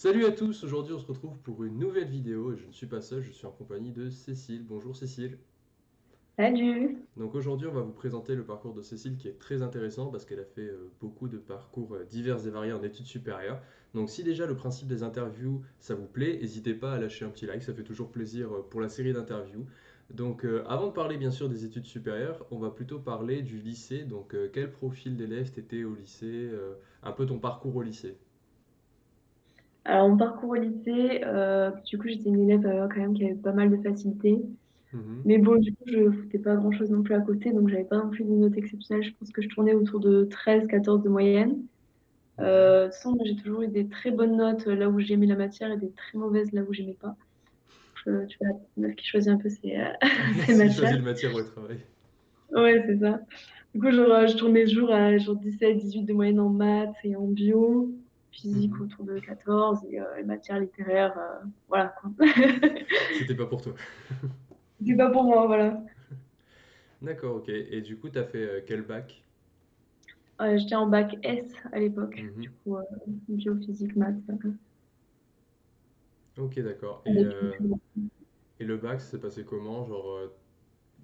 Salut à tous, aujourd'hui on se retrouve pour une nouvelle vidéo et je ne suis pas seul, je suis en compagnie de Cécile. Bonjour Cécile. Salut. Donc aujourd'hui on va vous présenter le parcours de Cécile qui est très intéressant parce qu'elle a fait euh, beaucoup de parcours euh, divers et variés en études supérieures. Donc si déjà le principe des interviews ça vous plaît, n'hésitez pas à lâcher un petit like, ça fait toujours plaisir euh, pour la série d'interviews. Donc avant de parler bien sûr des études supérieures, on va plutôt parler du lycée. Donc quel profil d'élève t'étais au lycée, un peu ton parcours au lycée? Alors, mon parcours au lycée, euh, du coup, j'étais une élève euh, quand même qui avait pas mal de facilité. Mhm. Mais bon, du coup, je foutais pas grand-chose non plus à côté, donc j'avais pas non plus de notes exceptionnelles. Je pense que je tournais autour de 13-14 de moyenne. Euh, de toute façon, j'ai toujours eu des très bonnes notes là où j'aimais la matière et des très mauvaises là où j'aimais pas. Je- tu vois, la meuf qui choisit un peu ses, ses matières. choisis le matière au travail. Ouais, c'est ça. Du coup, genre, je tournais toujours à genre 17-18 de moyenne en maths et en bio, physique Mhm. autour de 14 et euh, les matières littéraires, euh, voilà quoi. C'était pas pour toi. C'est pas pour moi, voilà. D'accord, ok. Et du coup, t'as fait euh, quel bac? Euh, j'étais en bac S à l'époque, du Mhm. coup, euh, bio, physique, maths. euh, Ok, d'accord. Et, euh, le bac, ça s'est passé comment? Genre, euh,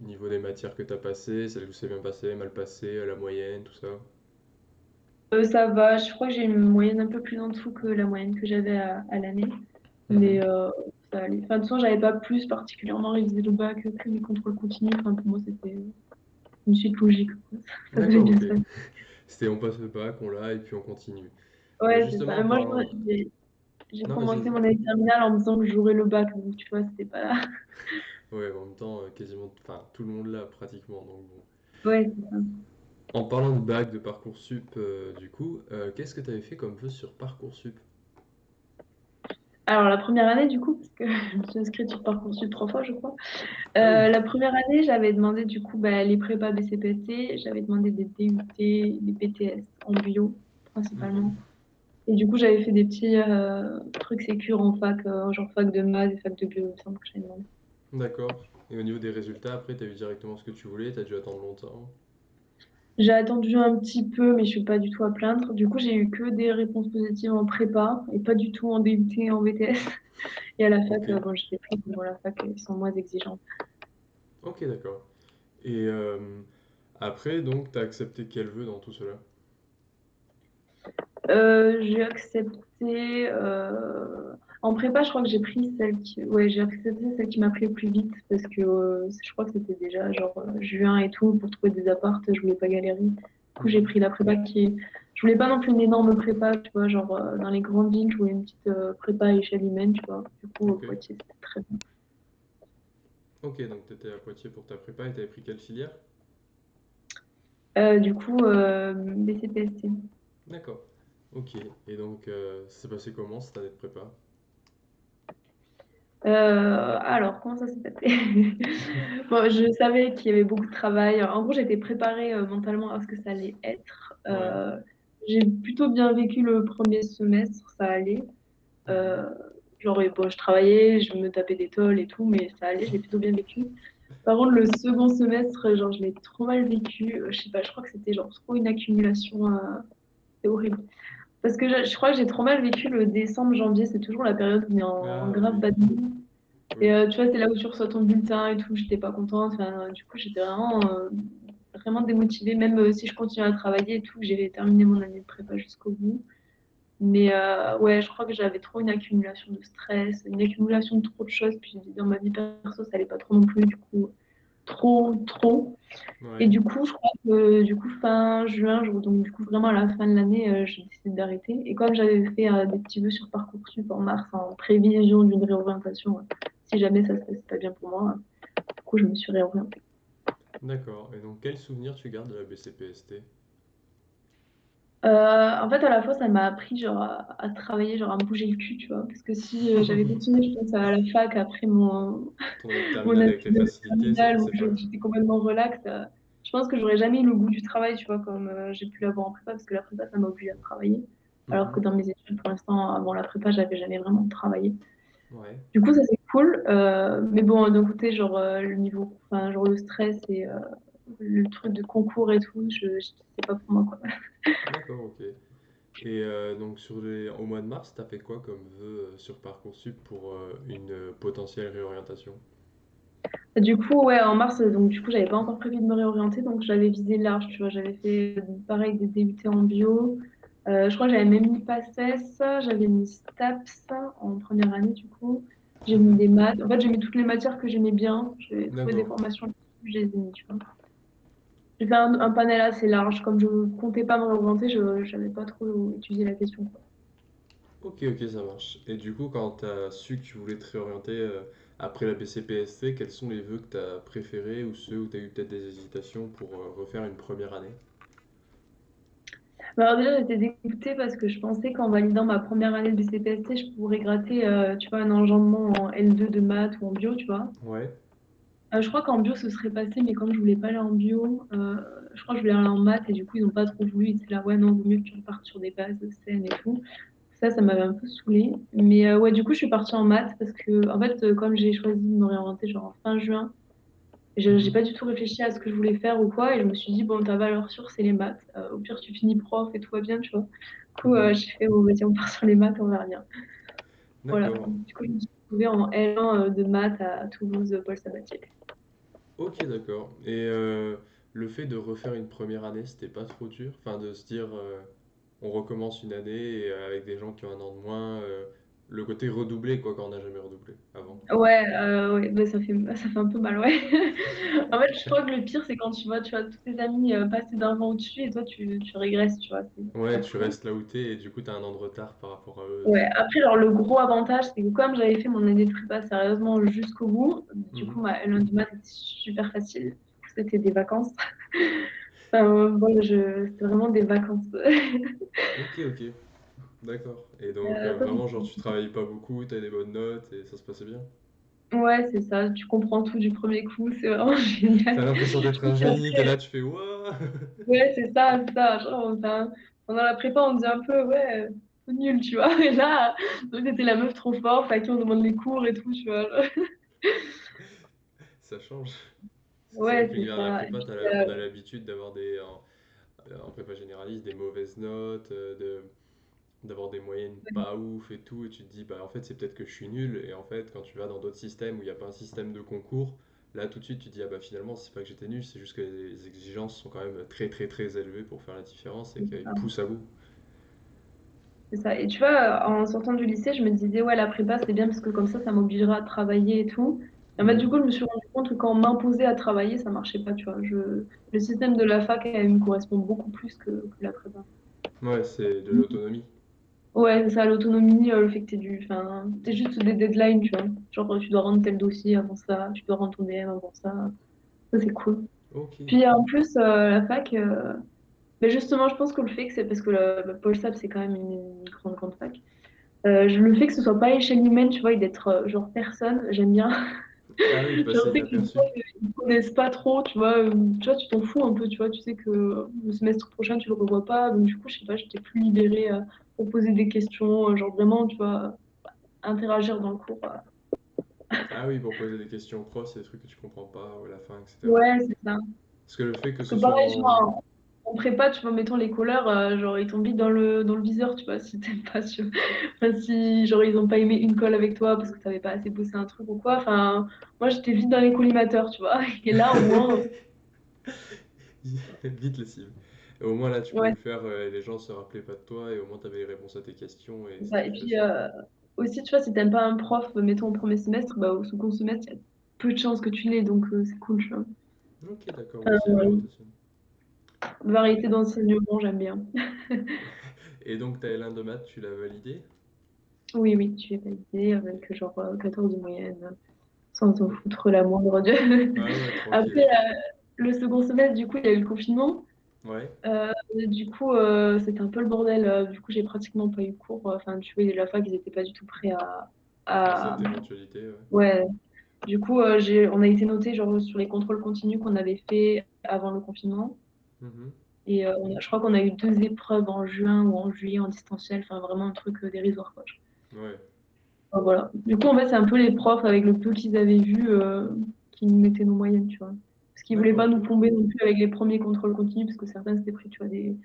niveau des matières que t'as passées, celles où c'est bien passé, mal passé, euh, la moyenne, tout ça? Euh, ça va, je crois que j'ai une moyenne un peu plus en dessous que la moyenne que j'avais à, à l'année, mais Mhm. euh, ça allait. Enfin, de toute façon, j'avais pas plus particulièrement révisé le bac que mes contrôles continus. Enfin, pour moi, c'était une suite logique. Ça devait bien. C'était on passe le bac, on l'a, et puis on continue. Ouais, c'est justement, ça. en Moi, j'ai j'ai Non, vas-y, commencé mon année terminale en me disant que j'aurais le bac, donc tu vois, c'était pas. Ouais, en même temps, euh, quasiment... Enfin, tout le monde l'a, pratiquement, donc bon. Ouais, c'est ça. En parlant de bac, de Parcoursup, euh, du coup, euh, qu'est-ce que t'avais fait comme vœu sur Parcoursup? Alors, la première année, du coup, parce que je me suis inscrite sur Parcoursup trois fois, je crois. Ah Euh, oui. la première année, j'avais demandé, du coup, bah, les prépas BCPST, j'avais demandé des DUT, des BTS en bio, Mhm. principalement. Et du coup, j'avais fait des petits trucs sécures en fac, genre fac de maths et fac de bio, il me semble que j'avais demandé. D'accord. Et au niveau des résultats, après, t'as eu directement ce que tu voulais, t'as dû attendre longtemps. J'ai attendu un petit peu, mais je suis pas du tout à plaindre. Du coup, j'ai eu que des réponses positives en prépa et pas du tout en DUT et en BTS. Et à la fac, euh, bon, j'étais prise, bon, la fac, ils sont moins exigeants. Ok, d'accord. Et euh, après, donc, t'as accepté quel vœu dans tout cela? Euh, j'ai accepté. euh, En prépa, je crois que j'ai pris celle qui. Ouais, j'ai accepté celle qui m'a pris le plus vite parce que euh, je crois que c'était déjà genre juin et tout pour trouver des apparts. Je voulais pas galérer. Du coup, j'ai pris la prépa qui est. Je voulais pas non plus une énorme prépa, tu vois, genre euh, dans les grandes villes, je voulais une petite euh, prépa à échelle humaine, tu vois. Du coup, au Ok. Poitiers, c'était très bien. Ok, donc t'étais à Poitiers pour ta prépa et t'avais pris quelle filière? Euh, du coup, euh, BCPST. D'accord. Ok. Et donc, euh, ça s'est passé comment cette année de prépa? Euh, alors, comment ça s'est passé? Bon, je savais qu'il y avait beaucoup de travail. En gros, j'étais préparée euh, mentalement à ce que ça allait être. Ouais. Euh, j'ai plutôt bien vécu le premier semestre, ça allait. Genre, et bon, je travaillais, je me tapais des tôles et tout, mais ça allait, je l'ai plutôt bien vécu. Par contre, le second semestre, genre, je l'ai trop mal vécu. Je sais pas, je crois que c'était genre trop une accumulation. euh, c'est horrible. Parce que je, je crois que j'ai trop mal vécu le décembre, janvier, c'est toujours la période où on est en, en grave oui. bad mood. Et euh, tu vois, c'est là où tu reçois ton bulletin et tout, j'étais pas contente. Enfin, du coup, j'étais vraiment, euh, vraiment démotivée, même euh, si je continuais à travailler et tout, que j'ai terminé mon année de prépa jusqu'au bout. Mais ouais, je crois que j'avais trop une accumulation de stress, une accumulation de trop de choses. Puis dans ma vie perso, ça allait pas trop non plus, du coup, trop, trop. Et du coup, je crois que du coup, fin juin, je- donc du coup, vraiment à la fin de l'année, euh, j'ai décidé d'arrêter. Et comme j'avais fait euh, des petits vœux sur Parcoursup en mars, en prévision d'une réorientation, euh, si jamais ça se passait pas bien pour moi, du coup, je me suis réorientée. D'accord. Et donc, quel souvenir tu gardes de la BCPST? Euh, en fait, à la fois, ça m'a appris genre, à, à travailler, genre à me bouger le cul, tu vois. Parce que si euh, j'avais continué, je pense, à la fac après mon, Ton mon terminale année avec les de facilités, ça terminale où passait je- pas. j'étais complètement relax, euh, je pense que j'aurais jamais eu le goût du travail, tu vois, comme euh, j'ai pu l'avoir en prépa, parce que la prépa, ça m'a obligé à travailler. Alors que Mhm. dans mes études, pour l'instant, avant la prépa, j'avais jamais vraiment travaillé. Ouais. Du coup, ça c'est cool. mais bon, d'un côté, genre le niveau, enfin, genre le stress et le truc de concours et tout, je, je- c'est pas pour moi, quoi. D'accord, ok. Et euh, donc sur les... au mois de mars, t'as fait quoi comme vœu euh, sur Parcoursup pour euh, une potentielle réorientation? Du coup, ouais, en mars, donc du coup, j'avais pas encore prévu de me réorienter, donc j'avais visé large, tu vois. J'avais fait pareil des DUT en bio. Euh, je crois que j'avais même mis PACES, j'avais mis STAPS en première année, du coup. J'ai mis des maths. En fait, j'ai mis toutes les matières que j'aimais bien. J'ai trouvé des formations, je les ai mis, tu vois. J'ai fait un, un panel assez large. Comme je comptais pas me réorienter, je j'avais pas trop étudié la question, quoi. Ok, ok, ça marche. Et du coup, quand t'as su que tu voulais te réorienter euh, après la BCPST, quels sont les vœux que t'as préférés ou ceux où t'as eu peut-être des hésitations pour euh, refaire une première année? Bah, alors déjà, j'étais dégoûtée parce que je pensais qu'en validant ma première année de BCPST, je pourrais gratter, euh, tu vois, un enjambement en L2 de maths ou en bio, tu vois. Ouais. Euh, je crois qu'en bio, ce serait passé, mais comme je voulais pas aller en bio, euh, je crois que je voulais aller en maths et du coup, ils ont pas trop voulu. Ils étaient là, ouais, non, vaut mieux que tu repartes sur des bases saines et tout. Ça, ça m'avait un peu saoulée. Mais euh, ouais, du coup, je suis partie en maths parce que, en fait, comme j'ai choisi de me réorienter genre en fin juin, je j'ai pas du tout réfléchi à ce que je voulais faire ou quoi. Et je me suis dit, bon, ta valeur sûre, c'est les maths. Au pire, tu finis prof et tout va bien, tu vois. Du coup, Mhm. j'ai fait, bon, vas-y, on part sur les maths, on verra bien. Voilà. Du coup, je me suis retrouvée en L1 euh, de maths à Toulouse, euh, Paul Sabatier. Ok, d'accord. Et euh, le fait de refaire une première année, c'était pas trop dur? Enfin, de se dire, on recommence une année avec des gens qui ont un an de moins, le côté redoublé, quoi, quand on n'a jamais redoublé avant. Ouais, euh, ouais, bah, ça fait, ça fait un peu mal, ouais. En fait, je crois que le pire, c'est quand tu vois, tu vois tous tes amis euh, passer d'un vent au-dessus et toi, tu, tu régresses, tu vois, Ouais, tu restes là où t'es et du coup, t'as un an de retard par rapport à eux. Ouais, après, alors, le gros avantage, c'est que comme j'avais fait mon année de prépa sérieusement jusqu'au bout, du coup, Mhm. ma L1 de maths était super facile. C'était des vacances. Enfin, voilà, je, c'était vraiment des vacances. Ok, ok, d'accord. Et donc, Euh, euh, vraiment, genre, tu travaillais pas beaucoup, t'avais des bonnes notes et ça se passait bien? ouais, c'est ça, tu comprends tout du premier coup, c'est vraiment T'as génial. l'impression Je d'être un génie, t'es qu'après, là, tu fais Ouah! Ouais, c'est ça, c'est ça. Genre, pendant la prépa, on disait un peu, ouais, euh, nul, tu vois. Et là, c'était la meuf trop forte, à qui on demande les cours et tout, tu vois. genre. Ça change. Ouais, c'est la ça. Et prépa, puis, t'as la- on a l'habitude d'avoir des, en, en prépa généraliste, des mauvaises notes, de, d'avoir des moyennes pas ouf et tout, et tu te dis, bah en fait, c'est peut-être que je suis nul, et en fait, quand tu vas dans d'autres systèmes où il n'y a pas un système de concours, là tout de suite, tu te dis, ah bah finalement, c'est pas que j'étais nul, c'est juste que les exigences sont quand même très très très élevées pour faire la différence et ça. poussent à bout. C'est ça. Et tu vois, en sortant du lycée, je me disais, ouais, la prépa, c'est bien parce que comme ça, ça m'obligera à travailler et tout. Et en fait, du Mhm. coup, je me suis rendu compte que quand on m'imposait à travailler, ça marchait pas, tu vois. Je... Le système de la fac, elle me correspond beaucoup plus que, que la prépa. Ouais, c'est de l'autonomie. Ouais, c'est ça, l'autonomie, euh, le fait que t'es du... Enfin, t'es juste des deadlines, tu vois. Genre, tu dois rendre tel dossier avant ça, tu dois rendre ton DM avant ça. Ça, c'est cool. Ok. Puis en plus, euh, la fac, euh, mais justement, je pense que le fait que c'est parce que le, le Paul Sab, c'est quand même une, grande, grande fac. Euh, je- le fait que ce soit pas à échelle humaine, tu vois, et d'être euh, genre personne, j'aime bien. Ah oui, de Je passer sais que les inaperçu. profs, ils connaissent pas trop, tu vois. euh, Tu vois, tu t'en fous un peu, tu vois. Tu sais que le semestre prochain, tu le revois pas. Donc, du coup, je sais pas, j'étais plus libérée euh, pour poser des questions, euh, genre vraiment, tu vois, interagir dans le cours. euh. Ah oui, pour poser des questions aux profs, c'est des trucs que tu comprends pas ou à la fin, etc. Ouais, c'est ça. Parce que le fait que Parce ce que soit pareil, en... vois, En prépa, tu vois, mettons les couleurs, euh, genre ils tombent vite dans le, dans le viseur, tu vois, si t'aimes pas, tu. Enfin, si genre ils ont pas aimé une colle avec toi parce que t'avais pas assez bossé un truc ou quoi. Enfin, moi j'étais vite dans les collimateurs, tu vois. Et là au moins, Vite les cibles. Et au moins là, tu pouvais ouais, le faire, euh, et les gens se rappelaient pas de toi, et au moins tu avais les réponses à tes questions, et ça. Et puis euh, aussi, tu vois, si t'aimes pas un prof, mettons au premier semestre, bah au second semestre, il y a peu de chances que tu l'aies, donc euh, c'est cool, tu vois. Ok, d'accord, Euh, variété d'enseignement, j'aime bien. Et donc ta L1 de maths, tu l'as validé? Oui, oui, tu es validé avec genre euh, 14 de moyenne, sans t'en Oh. foutre la moindre Dieu. Ah ouais, Après, euh, le second semestre, du coup, il y a eu le confinement. Ouais, Euh, du coup, euh, c'était un peu le bordel. Euh, Du coup, j'ai pratiquement pas eu cours. Enfin, tu vois, la fac, ils étaient pas du tout prêts à, à à... cette éventualité, ouais. Ouais. Du coup, euh, j'ai... on a été noté genre sur les contrôles continus qu'on avait fait avant le confinement. Mhm. Et on a- je crois qu'on a eu deux épreuves en juin ou en juillet en distanciel. Enfin, vraiment un truc dérisoire, quoi. Ouais. Enfin, voilà. Du coup, en fait, c'est un peu les profs avec le peu qu'ils avaient vu qui nous mettaient nos moyennes, tu vois. Qu'ils voulaient D'accord, pas nous plomber non plus avec les premiers contrôles continus, parce que certains s'étaient pris, tu vois, des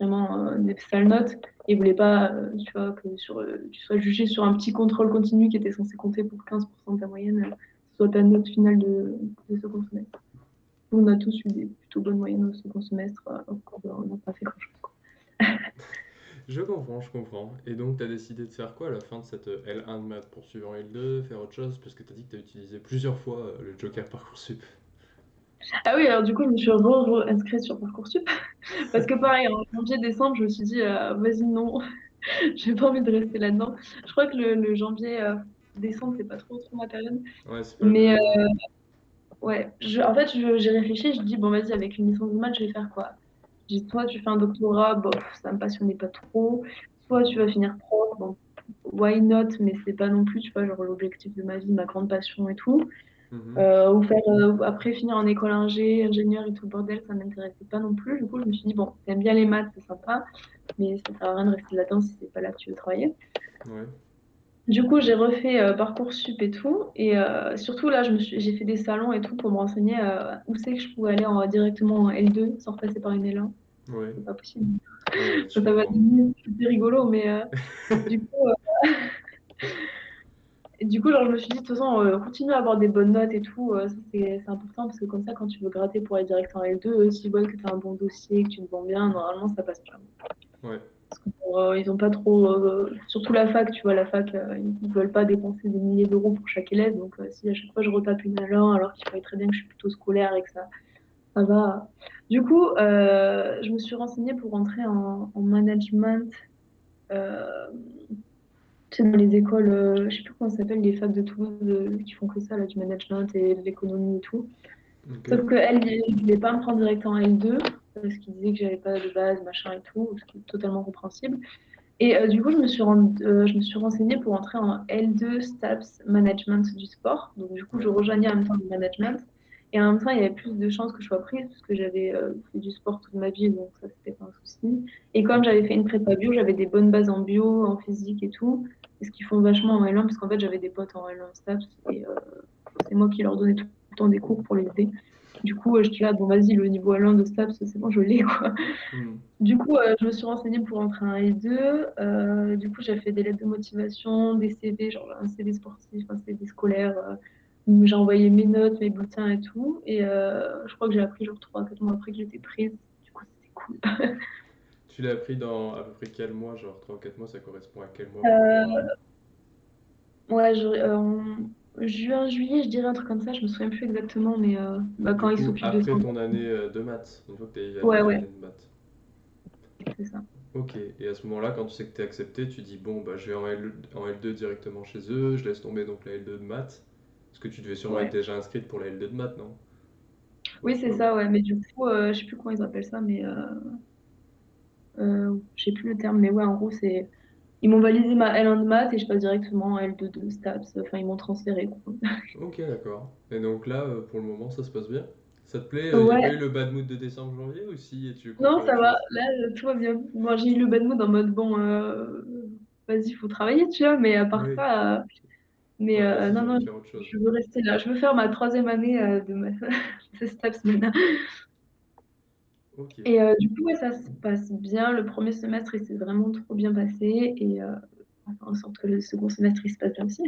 vraiment euh, des sales notes. Et voulait pas, euh, tu vois, que sur, euh, tu sois jugé sur un petit contrôle continu qui était censé compter pour 15% de ta moyenne, soit ta note finale de, de second semestre. On a tous eu des plutôt bonnes moyennes au second semestre, on n'a pas fait grand-chose. Je comprends, je comprends. Et donc, tu as décidé de faire quoi à la fin de cette euh, L1 de maths? Poursuivre en L2, faire autre chose? Parce que tu as dit que tu as utilisé plusieurs fois le Joker Parcoursup. Ah oui, alors du coup, je me suis re-inscrite sur Parcoursup. Parce que pareil, en janvier-décembre, je me suis dit, euh, vas-y, non, j'ai pas envie de rester là-dedans. Je crois que le, le janvier-décembre, c'est pas trop, trop ma période. Ouais, pas Mais euh, ouais, je, en fait, j'ai réfléchi, je dis, bon, vas-y, avec une licence de maths, je vais faire quoi? Je dis, soit tu fais un doctorat, bof, ça me passionnait pas trop. Soit tu vas finir prof, bon, why not, mais c'est pas non plus, tu vois, genre l'objectif de ma vie, ma grande passion et tout. Mhm. Euh, ou faire euh, après finir en école ingé, ingénieur et tout le bordel, ça m'intéressait pas non plus. Du coup, je me suis dit, bon, t'aimes bien les maths, c'est sympa, mais ça sert à rien de rester là-dedans si c'est pas là que tu veux travailler. Ouais. Du coup, j'ai refait euh, Parcoursup et tout, et euh, surtout là, j'ai fait des salons et tout pour me renseigner euh, où c'est que je pouvais aller en, directement en L2 sans repasser par une L1. Ouais. C'est pas possible. Ouais, Ça, va devenir rigolo, mais du coup, du coup, genre, je me suis dit, de toute façon, euh, continue à avoir des bonnes notes et tout, euh, c'est important parce que comme ça, quand tu veux gratter pour aller direct en L2, euh, s'ils voient que tu as un bon dossier, que tu te vends bien, normalement, ça passe bien. Ouais. Parce que, euh, ils ont pas trop. euh, surtout la fac, tu vois, la fac, euh, ils veulent pas dépenser des milliers d'euros pour chaque élève. Donc, euh, si à chaque fois je retape une L1 alors qu'il fallait très bien que je suis plutôt scolaire et que ça, ça va. Du coup, je me suis renseignée pour rentrer en, en management. Tu sais, dans les écoles, euh, je sais plus comment ça s'appelle, les facs de Toulouse euh, qui font que ça, là, du management et de l'économie et tout. Ok. Sauf qu'elle, ne voulait pas me prendre direct en L2 parce qu'il disait que j'avais pas de base, machin et tout, ce qui est totalement compréhensible. Et euh, du coup, je me suis, euh, je me suis renseignée pour entrer en L2 STAPS Management du sport. Donc, du coup, je rejoignais en même temps le management. Et en même temps, il y avait plus de chances que je sois prise parce que j'avais euh, fait du sport toute ma vie, donc ça, c'était pas un souci. Et comme j'avais fait une prépa bio, j'avais des bonnes bases en bio, en physique et tout. Et ce qu'ils font vachement en L1, parce qu'en fait, j'avais des potes en L1 STAPS et euh, c'est moi qui leur donnais tout le temps des cours pour les aider. Du coup, euh, je dis là, bon, vas-y, le niveau L1 de STAPS, c'est bon, je l'ai, quoi. Mhm. Du coup, euh, je me suis renseignée pour entrer en L2. Euh, du coup, j'ai fait des lettres de motivation, des CV, genre un CV sportif, un CV scolaire. Où j'ai envoyé mes notes, mes bulletins et tout. Et euh, je crois que j'ai appris genre 3-4 mois après que j'étais prise. Du coup, c'était cool. Tu l'as appris dans à peu près quel mois? Genre 3 ou 4 mois, ça correspond à quel mois Euh, ouais, je- euh, en juin, juillet, je dirais un truc comme ça. Je me souviens plus exactement, mais euh, bah, quand ils s'occupent de ça. après ton année de maths, une fois que tu as Ouais, ouais, de maths. c'est ça. Ok, et à ce moment-là, quand tu sais que tu es accepté, tu dis bon, bah je vais en, L, en L2 directement chez eux, je laisse tomber donc la L2 de maths. Parce que tu devais sûrement être déjà inscrite pour la L2 de maths, non? Oui, c'est ça, ouais. Mais du coup, euh, je sais plus comment ils appellent ça, mais euh, euh, je sais plus le terme, mais ouais, en gros, c'est. Ils m'ont validé ma L1 de maths et je passe directement en L2 de STAPS. Enfin, ils m'ont transféré, quoi. Ok, d'accord. Et donc là, euh, pour le moment, ça se passe bien? Ça te plaît? Il Ouais, eu le bad mood de décembre-janvier ou si et tu non, ça va. Là, euh, tout va bien. Moi, j'ai eu le bad mood en mode, bon, euh, vas-y, faut travailler, tu vois, mais à part Oui. ça, euh, mais Ouais, euh, non, non, je veux rester là. Je veux faire ma troisième année euh, de, ma... de STAPS maintenant. Et euh, du coup, ouais, ça se passe bien. Le premier semestre, il s'est vraiment trop bien passé et on va faire en sorte que le second semestre, il se passe bien aussi.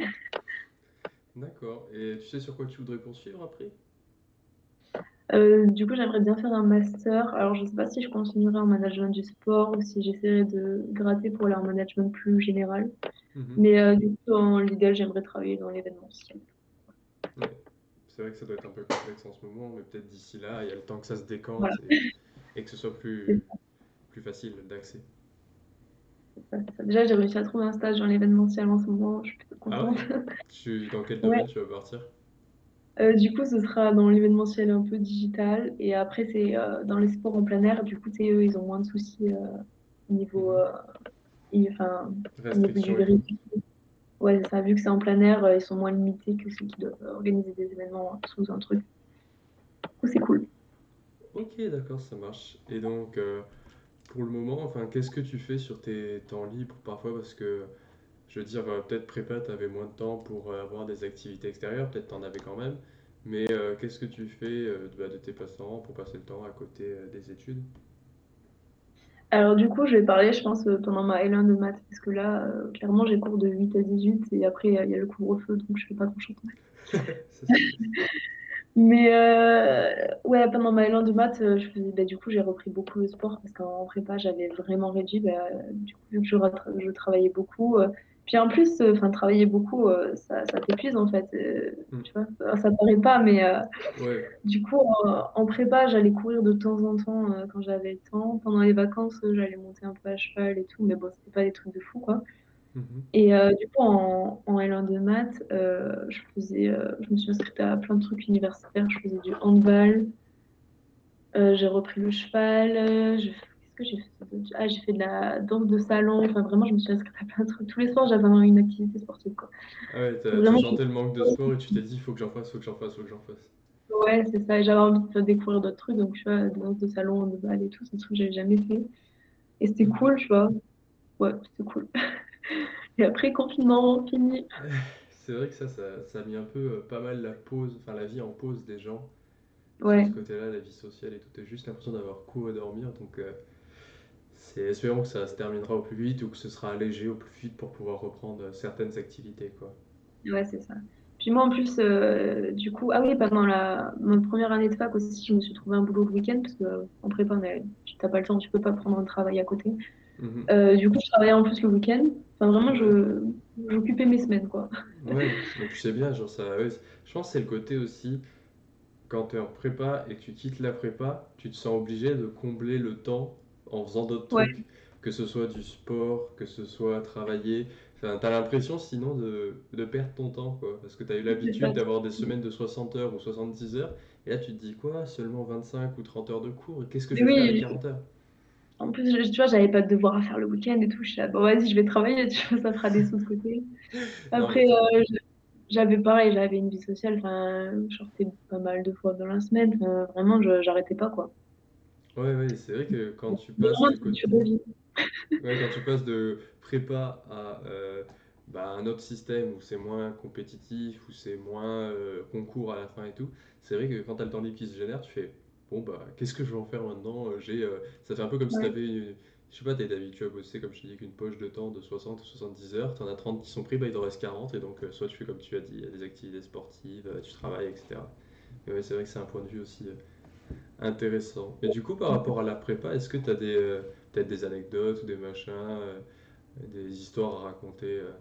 d'accord. Et tu sais sur quoi tu voudrais poursuivre après? Euh, du coup, j'aimerais bien faire un master. Alors, je sais pas si je continuerai en management du sport ou si j'essaierai de gratter pour aller en management plus général. Mhm. Mais euh, du coup, dans l'idéal, j'aimerais travailler dans l'événementiel. Ouais. C'est vrai que ça doit être un peu complexe en ce moment, mais peut-être d'ici là, il y a le temps que ça se Voilà, décante et, et que ce soit plus, plus facile d'accès. Déjà, j'ai réussi à trouver un stage dans l'événementiel en ce moment. Je suis plutôt Ah contente. ouais? Tu, dans quel Ouais. domaine tu vas partir? Euh, du coup, ce sera dans l'événementiel un peu digital. Et après, c'est euh, dans les sports en plein air. Du coup, c'est eux, ils ont moins de soucis euh, au niveau, Mhm. enfin, niveau du vérifié. Ouais, ça, vu que c'est en plein air, ils sont moins limités que ceux qui doivent organiser des événements sous un truc. Du coup, c'est cool. Ok, d'accord, ça marche. Et donc, pour le moment, enfin, qu'est-ce que tu fais sur tes temps libres? Parfois? Parce que, je veux dire, euh, peut-être prépa, tu avais moins de temps pour euh, avoir des activités extérieures, peut-être t'en avais quand même. Mais euh, qu'est-ce que tu fais euh, de, bah, de tes passe-temps pour passer le temps à côté euh, des études? Alors du coup, je vais parler, je pense, pendant ma L1 de maths, parce que là, clairement, j'ai cours de 8 à 18, et après, il y a le couvre-feu, donc je fais pas grand-chose. Mais ouais, pendant ma L1 de maths, je faisais, bah, du coup, j'ai repris beaucoup le sport, parce qu'en prépa, j'avais vraiment réduit. Bah, du coup, vu que je, je travaillais beaucoup, puis en plus, euh, enfin, travailler beaucoup, euh, ça, ça t'épuise, en fait. euh, Hmm. tu vois, ça, ça paraît pas, mais... Ouais. Du coup, en, en prépa, j'allais courir de temps en temps quand j'avais le temps. Pendant les vacances, j'allais monter un peu à cheval et tout, mais bon, c'était pas des trucs de fou, quoi. Mhm. Et euh, du coup, en, en L1 de maths, euh, je faisais, euh, je me suis inscrite à plein de trucs universitaires. Je faisais du handball, j'ai repris le cheval, qu'est-ce que j'ai fait Ah, j'ai fait de la danse de salon. Enfin, vraiment, je me suis inscrite à plein de trucs. Tous les soirs, j'avais une activité sportive, quoi. Ah ouais, t'as, sentais le manque de sport et tu t'es dit, faut que j'en fasse, faut que j'en fasse, faut que j'en fasse. Ouais, c'est ça. J'avais envie de découvrir d'autres trucs. Donc, tu vois, de danse de salon, de bal et tout, c'est des trucs que j'avais jamais fait. Et c'était cool, tu vois. Ouais, c'était cool. Et après, confinement, fini. C'est vrai que ça, ça, ça a mis un peu euh, pas mal la pause, enfin la vie en pause des gens sur Ouais, ce côté-là, la vie sociale et tout. T'as juste l'impression d'avoir cours et dormir. Donc, euh, c'est, espérons que ça se terminera au plus vite ou que ce sera allégé au plus vite pour pouvoir reprendre euh, certaines activités, quoi. ouais, c'est ça. Puis moi, en plus, euh, du coup, ah oui, pendant la, ma première année de fac aussi, je me suis trouvé un boulot le week-end parce que euh, en prépa, tu t'as pas le temps, tu peux pas prendre un travail à côté. Mhm. Euh, du coup, je travaillais en plus le week-end. Enfin, vraiment, je, j'occupais mes semaines, quoi. Ouais, donc tu sais bien, genre ça, ouais, je pense que c'est le côté aussi, quand tu es en prépa et que tu quittes la prépa, tu te sens obligé de combler le temps en faisant d'autres Ouais, trucs, que ce soit du sport, que ce soit travailler. Enfin, t'as l'impression sinon de, de perdre ton temps, quoi, parce que tu as eu l'habitude d'avoir des semaines de 60 heures ou 70 heures, et là tu te dis quoi, seulement 25 ou 30 heures de cours, qu'est-ce que je vais faire avec oui, 40 heures? en plus, je- tu vois, j'avais pas de devoir à faire le week-end et tout. Je suis là, bon, vas-y, je vais travailler, tu vois, ça fera des sous de côté. Après, t'as- euh, J'avais pareil, j'avais une vie sociale, enfin, je sortais pas mal de fois dans la semaine, vraiment, je, j'arrêtais pas, quoi. Ouais, ouais, c'est vrai que quand tu passes du côté. Ouais, quand tu passes de prépa à euh, bah, un autre système où c'est moins compétitif, où c'est moins euh, concours à la fin et tout, c'est vrai que quand tu as le temps libre qui se génère, tu fais bon bah qu'est-ce que je vais en faire maintenant? Euh, J'ai, euh, ça fait un peu comme si tu Ouais, avais, je sais pas, tu es habitué à bosser comme je te dis qu'une poche de temps de 60 ou 70 heures, tu en as 30 qui sont pris, bah il t'en reste 40 et donc euh, soit tu fais comme tu as dit, des activités sportives, euh, tu travailles, etc. Mais ouais, c'est vrai que c'est un point de vue aussi euh, intéressant. Et du coup, par rapport à la prépa, est-ce que tu as euh, peut-être des anecdotes ou des machins? euh, des histoires à raconter euh,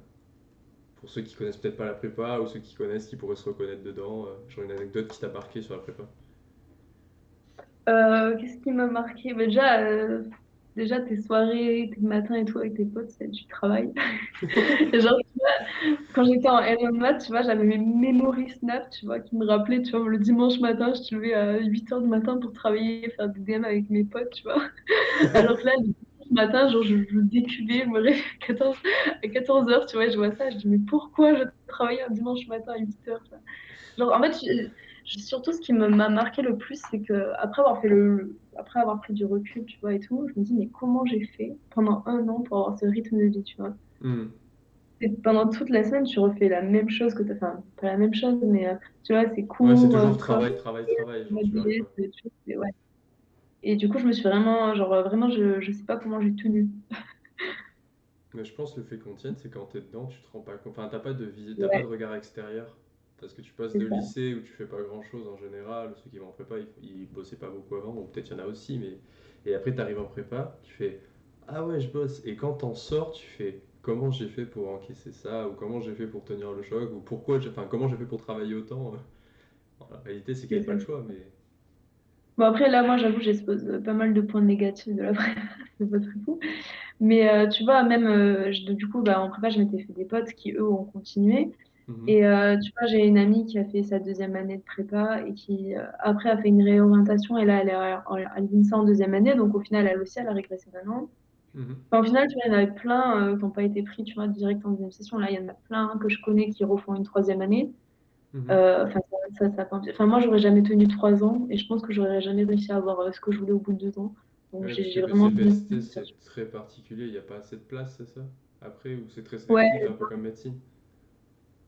pour ceux qui connaissent peut-être pas la prépa ou ceux qui connaissent qui pourraient se reconnaître dedans. genre une anecdote qui t'a marqué sur la prépa? Qu'est-ce qui m'a marqué? Déjà, déjà, tes soirées, tes matins et tout avec tes potes, c'est du travail. Genre, tu vois, quand j'étais en L1 de maths, tu vois, j'avais mes memory snap, tu vois, qui me rappelaient, tu vois, le dimanche matin, je te levais à 8 heures du matin pour travailler, faire des DM avec mes potes, tu vois. Alors que là, le dimanche matin, genre, je, je déculais, je me réveillais à 14, à 14 heures, tu vois, je vois ça, je dis, mais pourquoi je travaille un dimanche matin à 8 heures, tu vois Genre, en fait, surtout, ce qui m'a marqué le plus, c'est que après avoir fait le, après avoir pris du recul, tu vois, et tout, je me dis, mais comment j'ai fait pendant un an pour avoir ce rythme de vie, tu vois? Hmm. Et pendant toute la semaine, tu refais la même chose que t'as, enfin, pas la même chose, mais euh, tu vois, c'est Ouais, c'est euh, toujours prof, travail, travail, travail, genre tu pas. et ouais. Et du coup, je me suis vraiment, genre, euh, vraiment, je, je sais pas comment j'ai tenu. Mais je pense que le fait qu'on tienne, c'est quand t'es dedans, tu te rends pas compte. Enfin, t'as pas de t'as pas de regard extérieur. Parce que tu passes de ça. lycée où tu fais pas grand-chose en général, ceux qui vont en prépa, ils, ils bossaient pas beaucoup avant, ou peut-être il y en a aussi, mais... Et après, t'arrives en prépa, tu fais Ah ouais, je bosse. Et quand t'en sors, tu fais Comment j'ai fait pour encaisser ça, ou comment j'ai fait pour tenir le choc, ou pourquoi j'ai... Enfin, comment j'ai fait pour travailler autant. En réalité, c'est qu'il n'y avait pas le choix, mais... Bon, après, là, moi, j'avoue, j'expose euh, pas mal de points négatifs de la prépa, c'est pas très fou. Mais euh, tu vois, même, euh, je- du coup, bah, en prépa, je m'étais fait des potes qui, eux, ont continué. Mhm, Et euh, tu vois, j'ai une amie qui a fait sa deuxième année de prépa et qui, euh, après, a fait une réorientation. Et là, elle est à, à l'INSA en deuxième année. Donc, au final, elle aussi, elle a régressé d'un an. mhm. Enfin, au final, tu vois, il y en avait plein euh, qui n'ont pas été pris, tu vois, direct en deuxième session. Là, il y en a plein que je connais qui refont une troisième année. Mhm. Enfin, ça, ça, enfin, moi, j'aurais jamais tenu trois ans et je pense que j'aurais jamais réussi à avoir ce que je voulais au bout de deux ans. Donc, Ouais, j'ai vraiment c'est très particulier, il n'y a pas assez de place, c'est ça? Après, ou c'est très sélectif, Ouais, un peu comme médecine?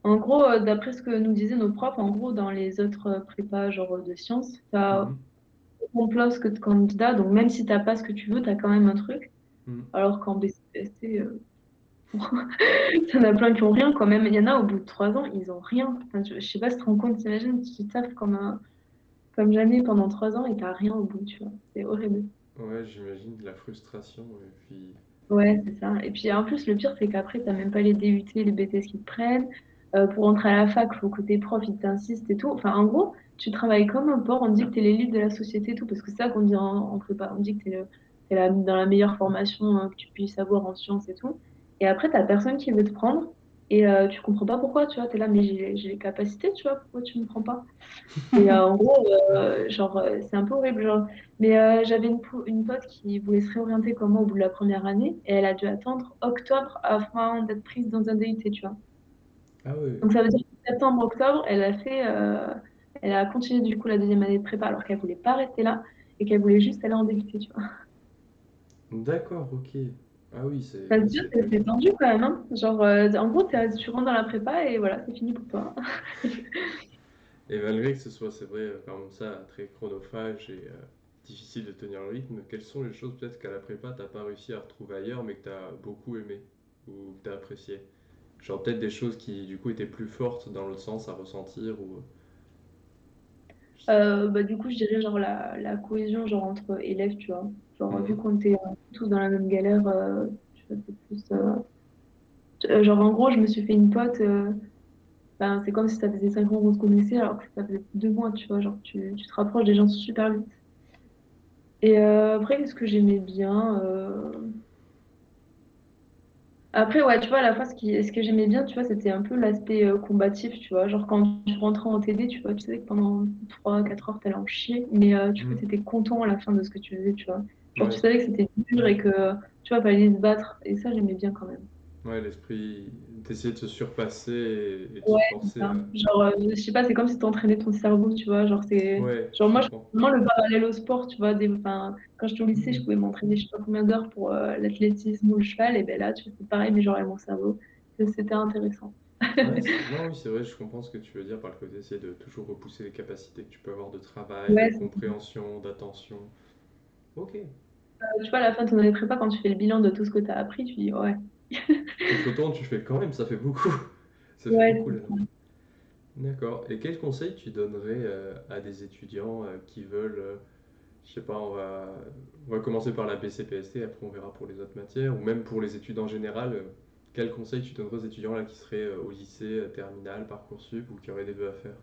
En gros, euh, d'après ce que nous disaient nos profs, en gros, dans les autres prépas, genre de sciences, tu as Mhm. de place que de candidats. Donc, même si tu n'as pas ce que tu veux, tu as quand même un truc. Hmm. Alors qu'en BCPST, euh, il y en a plein qui ont rien quand même. Il y en a au bout de trois ans, ils ont rien. Enfin, je, je sais pas si tu te rends compte, t'imagines, tu taffes comme, un- comme jamais pendant trois ans et t'as rien au bout, tu vois. C'est horrible. Ouais, j'imagine de la frustration et puis... Ouais, c'est ça. Et puis en plus, le pire, c'est qu'après, t'as même pas les DUT, les BTS qui te prennent. Euh, pour entrer à la fac, faut que t'es prof, ils t'insistent et tout. Enfin, en gros, tu travailles comme un porc, on dit que t'es l'élite de la société et tout, parce que c'est ça qu'on dit en, en prépa. On dit que t'es la- dans la meilleure formation euh, que tu puisses avoir en sciences et tout. Et après, t'as personne qui veut te prendre. Et euh, tu comprends pas pourquoi, tu vois. T'es là, mais j'ai les capacités, tu vois, pourquoi tu me prends pas? Et euh, en gros, euh, genre, c'est un peu horrible. Genre. Mais j'avais une, po- une pote qui voulait se réorienter comme moi au bout de la première année et elle a dû attendre octobre afin d'être prise dans un DUT, tu vois. Ah Donc ça veut dire que septembre, octobre, elle a fait, euh, elle a continué du coup la deuxième année de prépa alors qu'elle voulait pas rester là et qu'elle voulait juste aller en DUT, tu vois. d'accord, ok. Ah oui, Ça c'est... dire c'est- que c'est tendu quand même, hein. Genre, euh, en gros, tu rentres dans la prépa et voilà, c'est fini pour toi. Et malgré que ce soit, c'est vrai, euh, comme ça, très chronophage et euh, difficile de tenir le rythme, quelles sont les choses peut-être qu'à la prépa, t'as pas réussi à retrouver ailleurs, mais que t'as beaucoup aimé ou que t'as apprécié? Genre peut-être des choses qui, du coup, étaient plus fortes dans l'autre sens à ressentir ou... je sais pas. Euh, bah, du coup, je dirais genre la, la cohésion genre entre élèves, tu vois. Genre, vu Mhm. qu'on était euh, tous dans la même galère, euh, tu vois, c'est plus. euh, euh, genre, en gros, je me suis fait une pote. euh, ben, c'est comme si ça faisait 5 ans qu'on se connaissait, alors que ça faisait deux mois, tu vois. Genre, tu, tu te rapproches des gens super vite. Et euh, après, qu'est-ce que j'aimais bien? Euh, Après, ouais, tu vois, à la fois, ce qui, ce que j'aimais bien, tu vois, c'était un peu l'aspect euh, combatif, tu vois. Genre, quand tu rentrais en TD, tu vois, tu savais que pendant trois quatre heures, t'allais en chier, mais euh, tu vois, Mhm. t'étais content à la fin de ce que tu faisais, tu vois. Genre, tu Ouais, savais que c'était dur et que, tu vois, fallait se battre. Et ça, j'aimais bien quand même. Ouais, l'esprit d'essayer de se surpasser et, et de se c'est forcer ça. à... Genre, euh, je sais pas, c'est comme si t'entraînais ton cerveau, tu vois. Genre, c'est. Ouais, Genre, je moi, je comprends. vraiment le parallèle au sport, tu vois. Des... Enfin, quand j'étais au lycée, je Mhm. pouvais m'entraîner, je sais pas combien d'heures pour euh, l'athlétisme ou le cheval. Et ben là, tu fais pareil, mais genre avec mon cerveau. C'était intéressant. Ouais, c'est- non, oui, c'est vrai, je comprends ce que tu veux dire par le côté d'essayer de toujours repousser les capacités que tu peux avoir de travail, de Ouais, compréhension, d'attention. Ok. Tu vois, à la fin de ton année de prépa, quand tu fais le bilan de tout ce que tu as appris, tu dis ouais. Tu te retournes, tu fais quand même, ça fait beaucoup. Ça fait Ouais, beaucoup là. D'accord. Et quel conseil tu donnerais euh, à des étudiants euh, qui veulent, euh, je sais pas, on va, on va commencer par la BCPST, après on verra pour les autres matières, ou même pour les études en général, euh, quel conseil tu donnerais aux étudiants là qui seraient euh, au lycée, euh, terminal, Parcoursup, ou qui auraient des vœux à faire?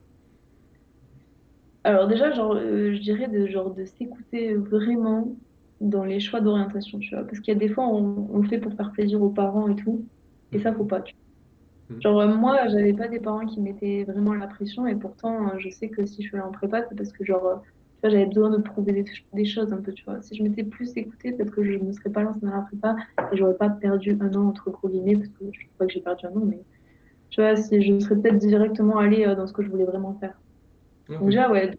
alors déjà, genre, euh, je dirais de, genre, de s'écouter vraiment dans les choix d'orientation, tu vois. Parce qu'il y a des fois, on, on le fait pour faire plaisir aux parents et tout. Et ça, faut pas. tu Mhm. vois. Genre, moi, j'avais pas des parents qui mettaient vraiment la pression. Et pourtant, euh, je sais que si je suis allée en prépa, c'est parce que, genre, euh, tu vois, j'avais besoin de prouver des, des choses un peu, tu vois. Si je m'étais plus écoutée, peut-être que je ne me serais pas lancée dans la prépa et j'aurais pas perdu un an, entre gros guillemets, parce que je pas que j'ai perdu un an, mais tu vois, si je serais peut-être directement allée euh, dans ce que je voulais vraiment faire. Ok. Donc déjà, ouais,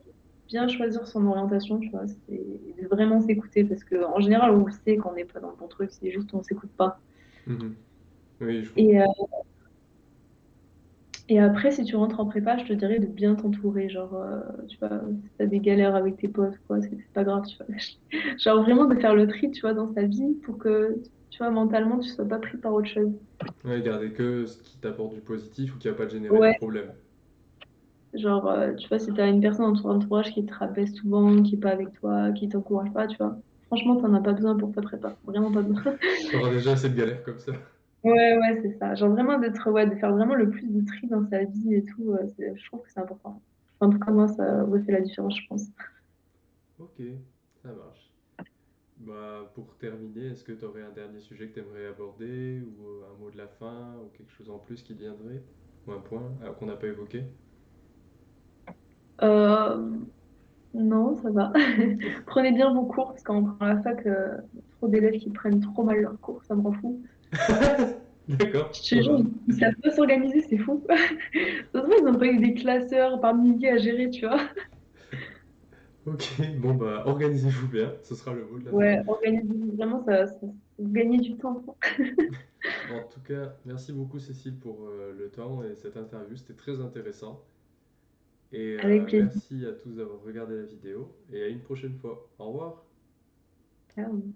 bien choisir son orientation, tu vois, c'est vraiment s'écouter parce que en général, on le sait quand on n'est pas dans le bon truc, c'est juste on s'écoute pas. Mhm. Oui, je Et, euh, et après, si tu rentres en prépa, je te dirais de bien t'entourer, genre, euh, tu vois, si t'as des galères avec tes potes, quoi, c'est pas grave, tu vois. Genre vraiment de faire le tri, tu vois, dans sa vie pour que, tu vois, mentalement, tu sois pas pris par autre chose. Ouais, garder que ce qui t'apporte du positif ou qui va pas te générer de problème. Genre, euh, tu vois, si t'as une personne dans ton entourage qui te rabaisse souvent, qui est pas avec toi, qui t'encourage pas, tu vois, franchement, t'en as pas besoin pour ta prépa, vraiment pas besoin. T'auras déjà assez de galères comme ça. Ouais, ouais, c'est ça. Genre vraiment d'être, ouais, de faire vraiment le plus de tri dans sa vie et tout, euh, c'est- je trouve que c'est important. En tout cas, moi, ça fait la différence, je pense. Ok, ça marche. Bah, pour terminer, est-ce que tu aurais un dernier sujet que tu aimerais aborder ou euh, un mot de la fin ou quelque chose en plus qui te viendrait? Ou un point euh, qu'on n'a pas évoqué? Euh, non, ça va. Prenez bien vos cours, parce qu'en prend la fac, euh, trop d'élèves qui prennent trop mal leurs cours, ça me rend fou. D'accord, Je te jure, ils savent pas s'organiser, c'est fou. Ça se voit, ils n'ont pas eu des classeurs par milliers à gérer, tu vois. Ok, bon bah organisez-vous bien, ce sera le mot de la fin. Ouais, organiser, vraiment, ça, ça, ça- gagner du temps. En tout cas, merci beaucoup Cécile pour euh, le temps et cette interview, c'était très intéressant. Et Avec euh, plaisir. merci à tous d'avoir regardé la vidéo et à une prochaine fois. Au revoir. Ciao.